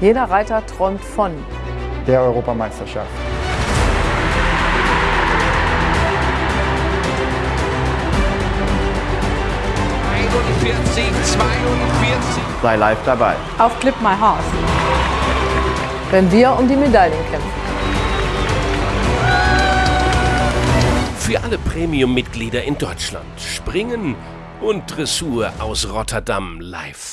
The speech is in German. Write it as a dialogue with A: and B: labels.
A: Jeder Reiter träumt von
B: der Europameisterschaft.
C: Sei live dabei.
A: Auf Clip My Horse. Wenn wir um die Medaillen kämpfen.
D: Für alle Premium-Mitglieder in Deutschland. Springen und Dressur aus Rotterdam live.